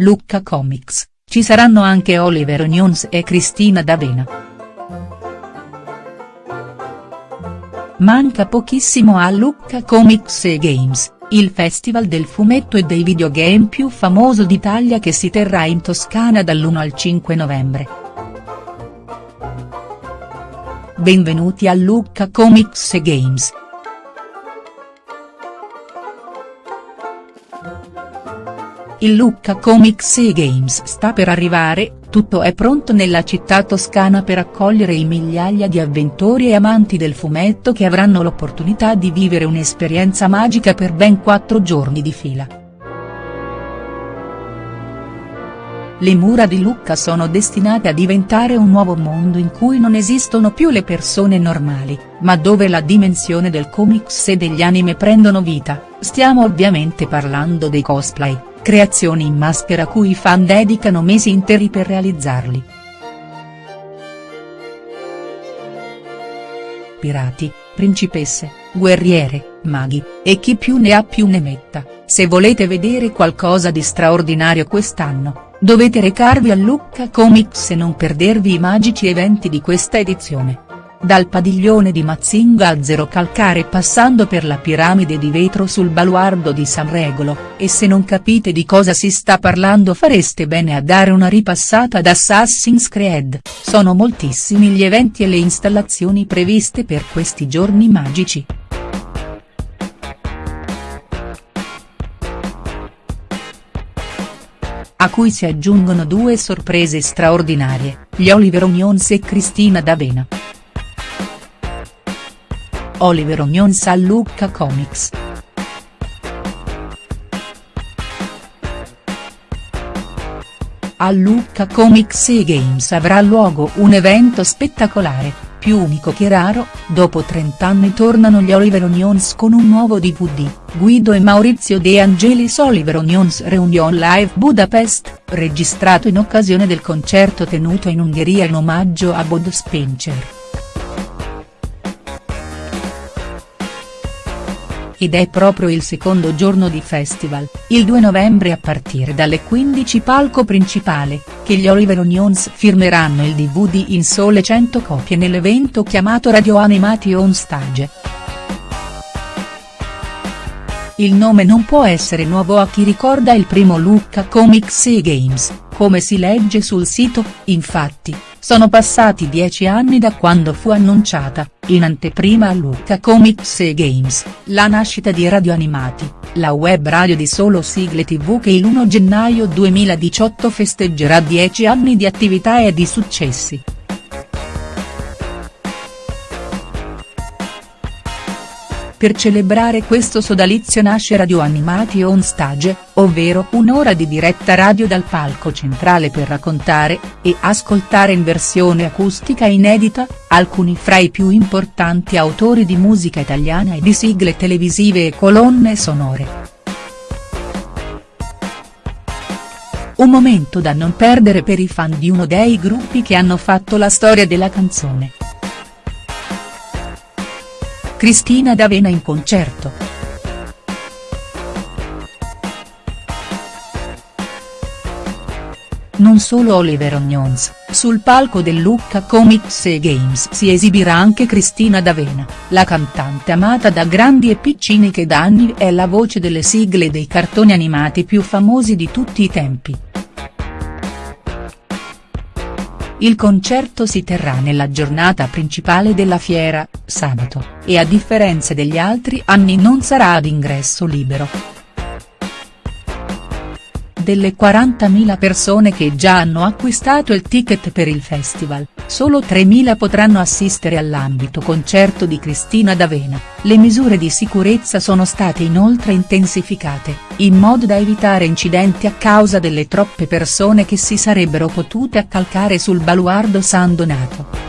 Lucca Comics, ci saranno anche Oliver Onions e Cristina D'Avena. Manca pochissimo a Lucca Comics e Games, il festival del fumetto e dei videogame più famoso d'Italia che si terrà in Toscana dall'1 al 5 novembre. Benvenuti a Lucca Comics e Games. Il Lucca Comics e Games sta per arrivare, tutto è pronto nella città toscana per accogliere i migliaia di avventori e amanti del fumetto che avranno l'opportunità di vivere un'esperienza magica per ben quattro giorni di fila. Le mura di Lucca sono destinate a diventare un nuovo mondo in cui non esistono più le persone normali, ma dove la dimensione del comics e degli anime prendono vita, stiamo ovviamente parlando dei cosplay creazioni in maschera cui i fan dedicano mesi interi per realizzarli. Pirati, principesse, guerriere, maghi, e chi più ne ha più ne metta, se volete vedere qualcosa di straordinario quest'anno, dovete recarvi a Lucca Comics e non perdervi i magici eventi di questa edizione. Dal padiglione di Mazzinga a Zero Calcare passando per la piramide di vetro sul baluardo di San Regolo, e se non capite di cosa si sta parlando fareste bene a dare una ripassata ad Assassin's Creed, sono moltissimi gli eventi e le installazioni previste per questi giorni magici. a cui si aggiungono due sorprese straordinarie, gli Oliver Onions e Cristina D'Avena. Oliver Onions a Lucca Comics. A Lucca Comics e Games avrà luogo un evento spettacolare, più unico che raro, dopo 30 anni tornano gli Oliver Onions con un nuovo DVD, Guido e Maurizio De Angelis Oliver Onions Reunion Live Budapest, registrato in occasione del concerto tenuto in Ungheria in omaggio a Bud Spencer. Ed è proprio il secondo giorno di festival, il 2 novembre a partire dalle 15 palco principale, che gli Oliver Onions firmeranno il DVD in sole 100 copie nell'evento chiamato Radio Animati On Stage. Il nome non può essere nuovo a chi ricorda il primo Lucca Comics e Games, come si legge sul sito, infatti, sono passati dieci anni da quando fu annunciata, in anteprima a Lucca Comics e Games, la nascita di Radio Animati, la web radio di solo sigle tv che il 1 gennaio 2018 festeggerà dieci anni di attività e di successi. Per celebrare questo sodalizio nasce Radio Animati On Stage, ovvero un'ora di diretta radio dal palco centrale per raccontare, e ascoltare in versione acustica inedita, alcuni fra i più importanti autori di musica italiana e di sigle televisive e colonne sonore. Un momento da non perdere per i fan di uno dei gruppi che hanno fatto la storia della canzone. Cristina D'Avena in concerto. Non solo Oliver Onions, sul palco del Lucca Comics e Games si esibirà anche Cristina D'Avena, la cantante amata da grandi e piccini che da anni è la voce delle sigle dei cartoni animati più famosi di tutti i tempi. Il concerto si terrà nella giornata principale della fiera, sabato, e a differenza degli altri anni non sarà ad ingresso libero delle 40.000 persone che già hanno acquistato il ticket per il festival, solo 3.000 potranno assistere all'ambito concerto di Cristina D'Avena, le misure di sicurezza sono state inoltre intensificate, in modo da evitare incidenti a causa delle troppe persone che si sarebbero potute accalcare sul baluardo San Donato.